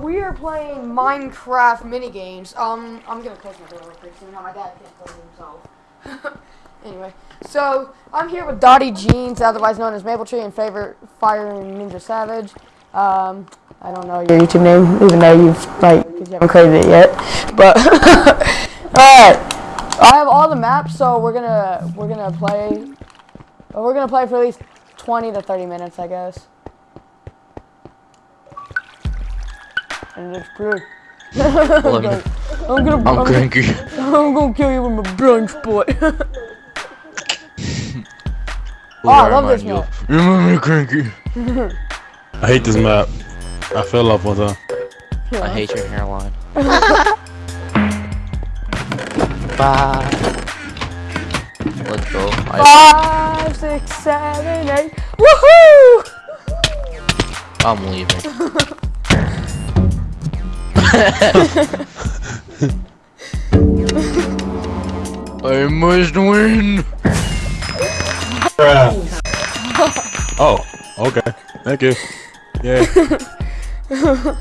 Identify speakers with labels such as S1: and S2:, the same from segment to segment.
S1: We are playing Minecraft minigames. Um, I'm gonna close my door real quick so now my dad can't it himself. anyway, so I'm here with Dottie Jeans, otherwise known as Maple Tree, and favorite Fire Ninja Savage. Um, I don't know your YouTube name, even though you've like you haven't created it yet. But alright, I have all the maps, so we're gonna we're gonna play. We're gonna play for at least 20 to 30 minutes, I guess. And it's good.
S2: Look,
S1: I'm gonna,
S2: I'm
S1: I'm,
S2: cranky.
S1: I'm gonna kill you with my brunch boy. Oh, I love this map.
S2: You remember me cranky?
S3: I hate this map. I fell off one time.
S2: I hate your hairline. Bye. Let's go. I,
S1: Five, six, seven, eight. Woohoo!
S2: I'm leaving. I must win.
S3: Oh, okay. Thank you. Yay.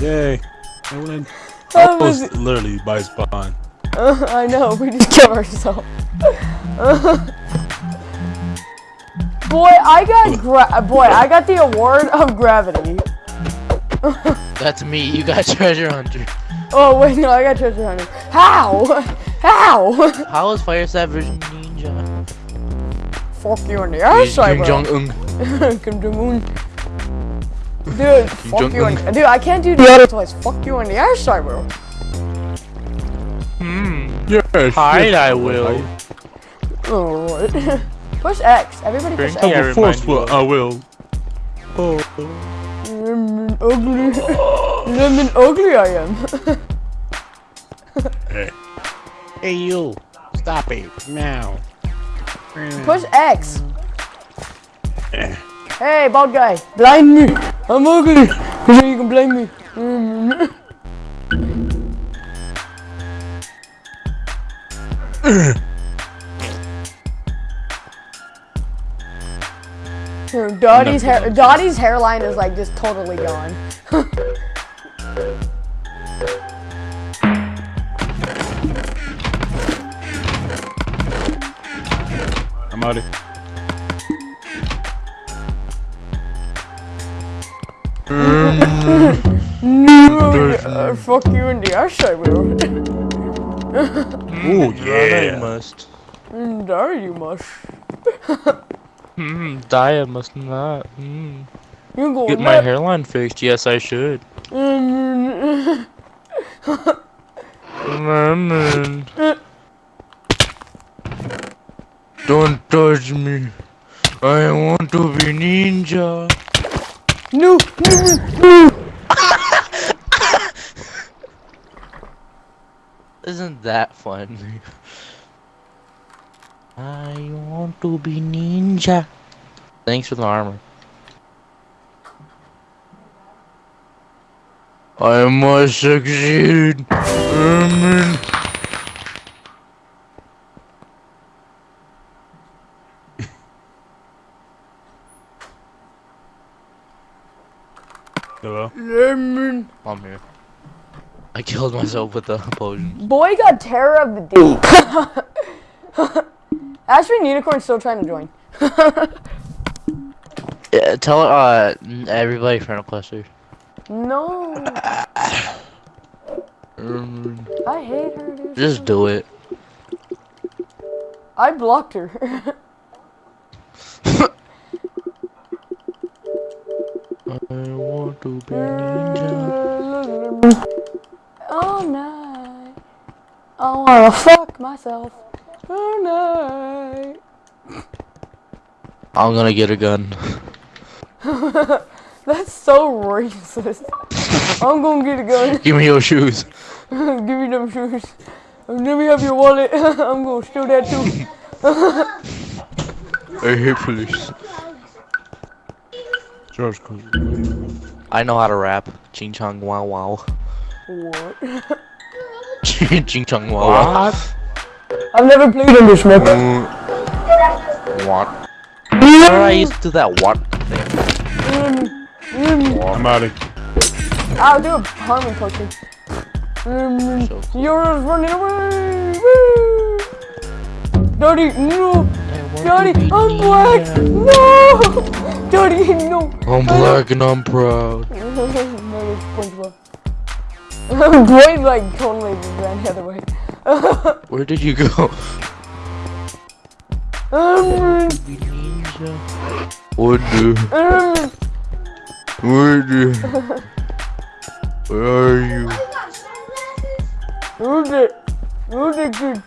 S3: Yay. I win. I
S1: That
S3: was
S1: was-
S3: literally by spawn.
S1: Uh, I know, we just killed ourselves. boy, I got gra- boy, I got the award of gravity.
S2: That's me. You got treasure hunter.
S1: Oh wait, no, I got treasure hunter. How? How?
S2: How is Fire Savage Ninja?
S1: Fuck you in the ass, I
S2: Kim
S1: will.
S2: Jong Un.
S1: Kim Jong Un. Dude, fuck you
S2: Jong-un.
S1: in, dude, I can't do the other twice. Fuck you in the ass, I will.
S2: Hmm.
S3: Yes.
S2: Hide,
S3: yes.
S2: I will.
S1: Alright. push X. Everybody push
S2: Cranky,
S1: X.
S2: I
S3: I'm
S2: remind
S3: forceful.
S2: you of-
S3: I will. Oh.
S1: Lemon ugly. Lemon ugly I am.
S3: Hey.
S4: Hey you! Stop it now!
S1: push X.
S3: Eh.
S1: Hey, bald guy. Blind me. I'm ugly. So you can blame me. Dottie's hair, Dottie's hairline is like just totally gone. fuck you in the ass, I will.
S3: Ooh,
S2: I
S3: yeah.
S2: must.
S1: And there you must.
S2: Hmm. Die. I must not. Hmm.
S1: You go
S2: Get my hairline fixed. Yes, I should.
S1: Mm.
S2: Lemon. Don't touch me. I want to be ninja.
S1: No, no, no.
S2: Isn't that fun? I want to be ninja. Thanks for the armor. I must succeed. Amen.
S3: Hello?
S1: Lemon.
S2: I'm here. I killed myself with the potion.
S1: Boy got terror of the deep. Ashby Unicorn's still trying to join.
S2: Yeah, tell uh everybody friend cluster.
S1: No,
S2: Um,
S1: I hate her. Dude.
S2: just do it.
S1: I blocked her.
S2: I want to be ninja.
S1: Oh, All night. Oh, I wanna fuck myself. Oh, All night.
S2: I'm gonna get a gun.
S1: That's so racist. I'm gonna get a gun.
S2: Give me your shoes.
S1: Give me them shoes. Let me have your wallet. I'm gonna steal that too.
S2: I hate police.
S3: George,
S2: I know how to rap. Ching chong wow wow.
S1: What?
S2: Ching chong wow wow.
S1: I've never played on this map.
S2: Uh, what? Remember I used to that what thing?
S3: I'm out of
S1: I'll do a harmon potion. Um,
S2: So
S1: you're running away! Woo! Daddy, no! Daddy, I'm black! No! Daddy, no!
S2: I'm black and I'm proud.
S1: no. Boy, like, totally ran the other way.
S2: Where did you go?
S1: um,
S2: What the?
S1: um,
S2: Where the? Where are you?
S1: who's it? Who's it good?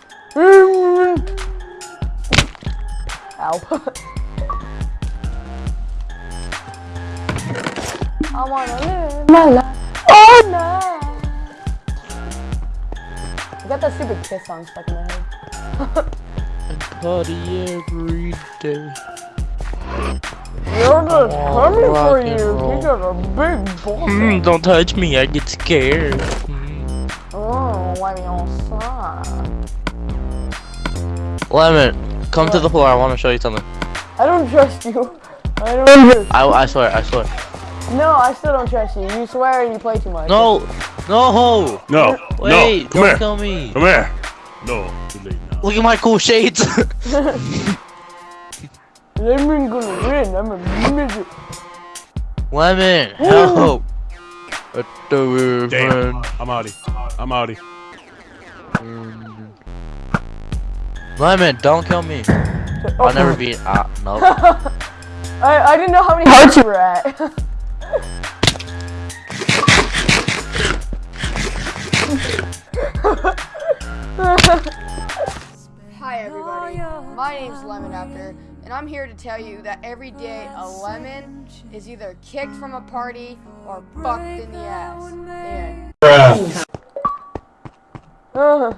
S1: Ow. I wanna live my life all night. I got that stupid kiss song stuck in my head.
S2: Party every day.
S1: You're just
S2: Oh,
S1: coming for you. You got a big ball.
S2: Mm, don't touch me, I get scared. Mm.
S1: Oh, let me outside.
S2: Lemon, come to the floor. I want to show you something.
S1: I don't trust you. I don't trust
S2: I, I swear, I swear.
S1: No, I still don't trust you. You swear and you play too much.
S2: No, no,
S3: No,
S2: wait,
S3: no, come
S2: don't
S3: here,
S2: kill me.
S3: come here. No, too late now.
S2: Look at my cool shades.
S1: Lemon gonna win. I'm a midget.
S2: Lemon, help. I thought we
S3: Damn. I'm outie. I'm outie.
S2: Lemon, don't kill me. I'll never be. Ah, no.
S1: I, I didn't know how many hearts you were at. Hi everybody, my name's Lemon After, and I'm here to tell you that every day a lemon is either kicked from a party or fucked in the ass. The end. Uh.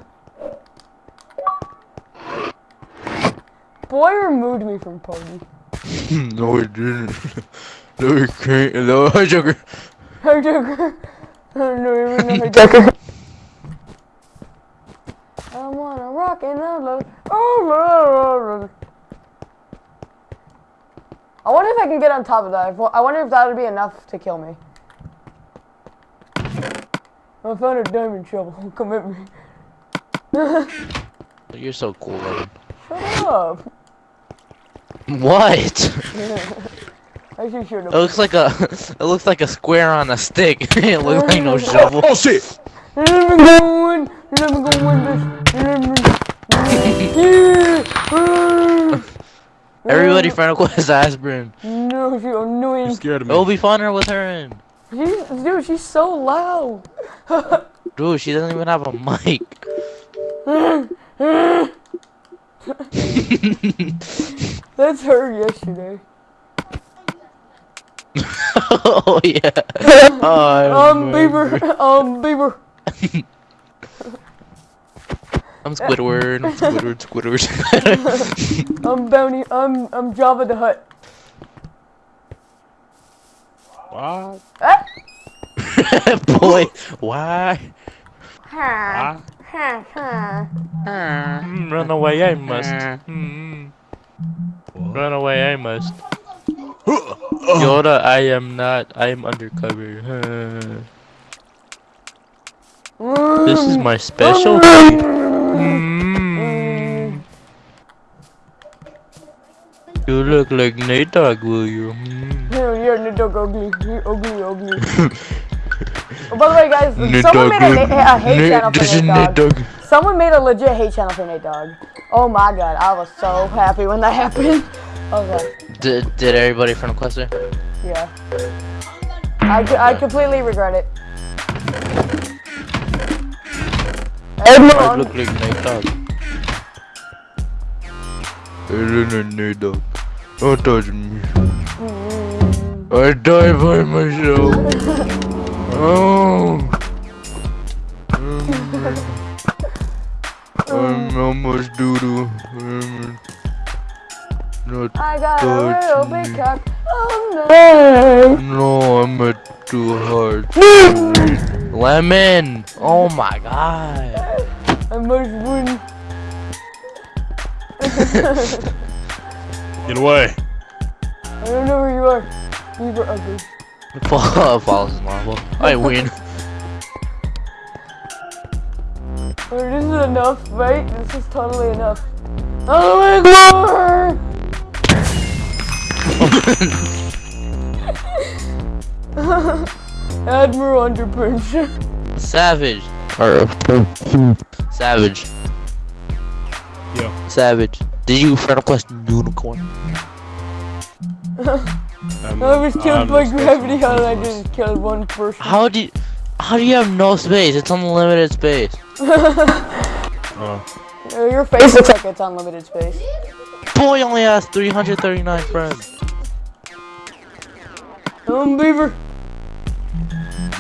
S1: Boy removed me from party.
S2: no, he didn't. No, it can't. No, Joker.
S1: Hijacker. I don't even know hijacker. I wanna rock and roll. Oh, I wonder if I can get on top of that. I wonder if that would be enough to kill me. I found a diamond shovel. Come at me.
S2: You're so cool, Lemon.
S1: Shut up.
S2: What?
S1: Actually, shut
S2: It looks like a. It looks like a square on a stick. it looks like no shovel.
S3: Oh shit!
S1: Let me go in. Let me go in this. Let me. Yeah.
S2: Everybody friend request aspirin.
S1: No, she's annoying.
S3: You scared of me.
S2: It'll be funner with her in.
S1: She's, dude, she's so loud.
S2: Dude, she doesn't even have a mic.
S1: That's her yesterday.
S2: oh yeah. Oh,
S1: Um, Beaver. Um, Beaver.
S2: I'm Squidward. I'm Squidward. Squidward.
S1: I'm Bounty. I'm I'm Java the Hut.
S3: What?
S1: Ah.
S2: Boy, why?
S1: Ha,
S3: Ah,
S1: ha, ha.
S2: Mm, Run away, I must. Mm. Run away, I must. Yoda, I am not. I am undercover. this is my specialty. Mm. You look like Nate Dogg, will you? Mm.
S1: You're, you're dog ugly. Ugly, ugly. oh, by the way, guys,
S2: Nate
S1: someone
S2: Dogg,
S1: made a, a hate
S2: Nate-
S1: channel for
S2: This
S1: Nate
S2: Nate
S1: Dogg.
S2: Dogg.
S1: Someone made a legit hate channel for Nate Dogg. Oh my god, I was so happy when that happened. I was like,
S2: Did, did everybody from the cluster?
S1: yeah. I completely regret it.
S2: I look like Nate Dogg. I look like Nate Dogg. Don't touch me. I die by myself. oh. I'm almost doo-doo. Um, Not
S1: I got a little
S2: me.
S1: big cock. Oh no.
S2: No, I'm at too hard. Lemon! Oh my god.
S1: I must win.
S3: Get away.
S1: I don't know where you are. You were ugly.
S2: Fall, falls in lava. I win.
S1: Oh, this is enough, right? This is totally enough. Oh my god! Admiral Underpunch.
S2: Savage. Or Savage.
S3: Yeah.
S2: Savage. Did you friend request unicorn?
S3: Um,
S1: I was
S3: I
S1: killed
S3: have
S1: by gravity
S3: for
S1: and I just killed one person.
S2: How do you, how do you have no space? It's unlimited space.
S3: Uh,
S1: Uh, your face looks like it's unlimited space.
S2: Boy only has 339 friends.
S1: Um, Beaver.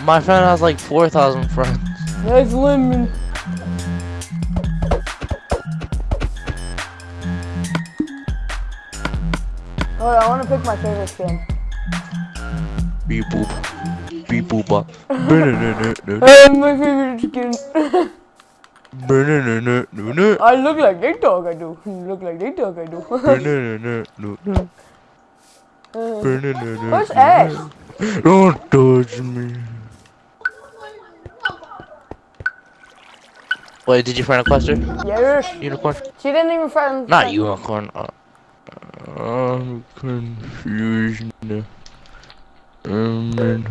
S2: My friend has like 4,000 friends.
S1: Nice lemon. Oh, I want to pick my favorite skin.
S2: Beep boop. Beep boop.
S1: Uh, my favorite skin. I look like Dog, I do. Look like Dog, I do. Uh. Where's Ash?
S2: Don't touch me. Wait, did you friend request her?
S1: Yes.
S2: Unicorn?
S1: She didn't even friend.
S2: Not unicorn. Uh, I'm confused. now. Um,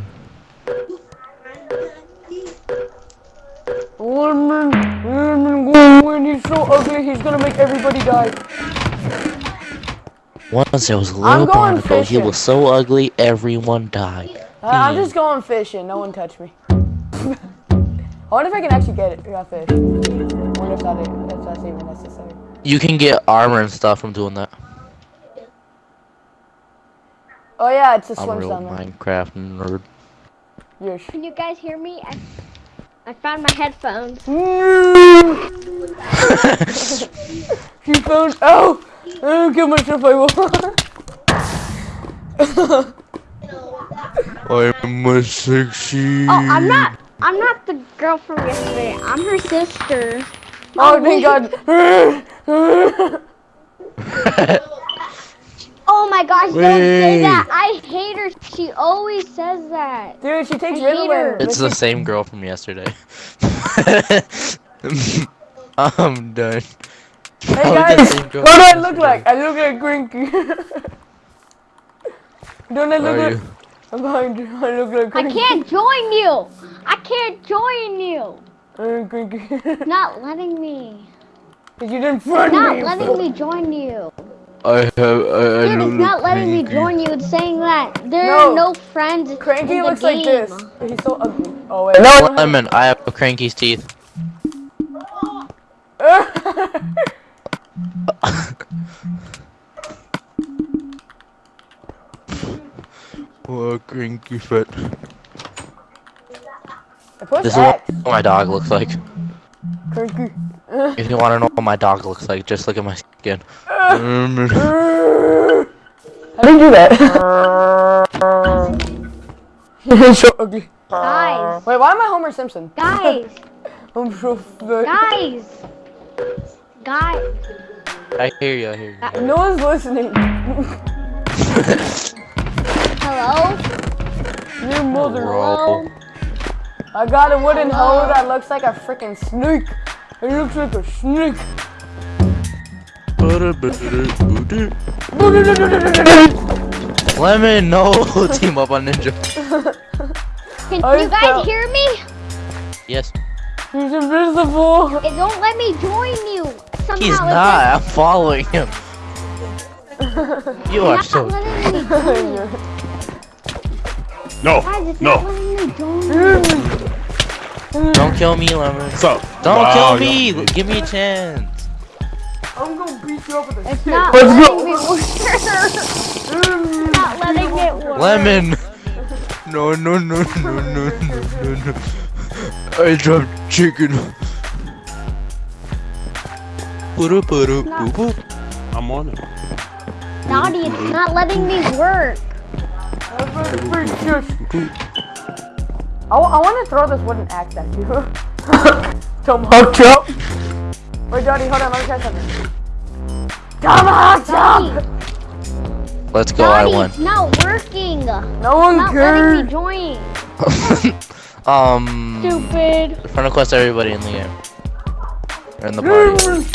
S1: Lemon, lemon, go win. He's so ugly. He's gonna make everybody die.
S2: Once there was a
S1: I'm
S2: little
S1: going
S2: barnacle. He was so ugly, everyone died.
S1: Uh, I'm just going fishing. No one touch me. I wonder if I can actually get it. Got fish. I wonder if, that, if that's even necessary.
S2: You can get armor and stuff from doing that.
S1: Oh yeah, it's a
S2: I'm a
S1: swim
S2: real
S1: down there.
S2: Minecraft nerd.
S1: Yes.
S5: Can you guys hear me? I, I found my headphones.
S1: she found. Oh! I don't kill myself. I will.
S2: I'm a sexy.
S5: Oh, I'm not. I'm not the girl from yesterday. I'm her sister.
S1: oh, oh thank God.
S5: Oh my gosh! Don't say
S2: Wait.
S5: that. I hate her. She always says that.
S1: Dude, she takes
S5: I hate.
S1: Ritalin.
S2: It's the same girl from yesterday. I'm done.
S1: Hey guys, what do I look like? I look like Grinky. Don't I look like?
S2: you?
S1: I'm behind you. I look like
S5: I can't join you. I can't join you.
S1: Uh, Grinky.
S5: Not letting me.
S1: You didn't friend
S5: Not
S1: me.
S5: letting me join you.
S2: I have. I, I
S5: Dude, it's not letting me join you. It's saying that there
S1: No.
S5: are no friends.
S1: Cranky
S5: in the
S1: looks like
S5: game.
S1: this. He's so ugly. Oh wait. No.
S2: Lemon, I have cranky's teeth. Oh, cranky foot.
S1: Push
S2: This is what my dog looks like.
S1: Cranky.
S2: If you want to know what my dog looks like, just look at my skin.
S1: How do you do that? He's so ugly.
S5: Guys,
S1: Wait, why am I Homer Simpson?
S5: guys,
S1: I'm so fat.
S5: guys, guys.
S2: I hear you, I hear you.
S1: No one's listening.
S5: Hello.
S1: Your mother.
S2: Roll.
S1: I got a wooden hoe that looks like a freaking snake. It looks like a snake.
S2: Lemon, no! Team up on Ninja.
S5: Can
S1: I
S5: you guys hear me?
S2: Yes.
S1: He's invisible.
S5: It don't let me join you. Somehow
S2: He's not. I'm following him. You are
S5: Not
S2: so.
S5: letting me join you.
S3: no,
S5: Guys,
S3: no.
S5: not letting me join you.
S2: Don't kill me, Lemon.
S3: What's up?
S2: Don't
S3: Wow,
S2: kill me.
S3: y'all-
S2: Give me a chance.
S1: I'm gonna beat you up with a
S5: It's
S1: stick.
S5: not
S1: Let's go.
S5: me. It's not letting it work.
S2: Lemon. No, no, no, no, no, no, no, no. I dropped chicken. Puru, puru, boo, boo.
S3: I'm on it.
S5: Naughty, it's not letting me work.
S1: I, want to throw this wooden axe at you. Tomahawk chop. Wait, Daddy, hold on. Let me try something. Come on, jump!
S2: Let's go, I won.
S5: it's not working.
S1: No one
S5: Not letting me join.
S2: um,
S5: Stupid.
S2: friend request everybody in the game. Or in the party.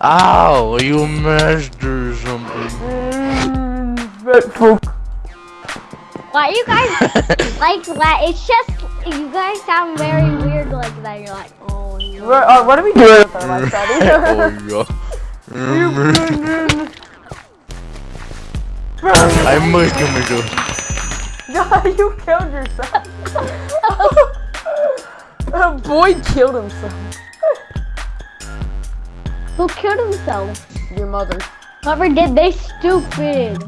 S2: Ow, are you a master or something?
S1: Dreadful.
S5: Why you guys like that? It's just you guys sound very weird like that. You're like, oh no.
S1: What, uh, what are we doing with our life, Daddy?
S2: oh, yeah. I'm gonna go.
S1: God, you killed yourself. A boy killed himself.
S5: Who killed himself?
S1: Your mother.
S5: Whoever did, they stupid.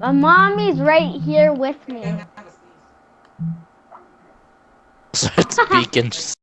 S5: My mommy's right here with me.
S2: Start speaking. Just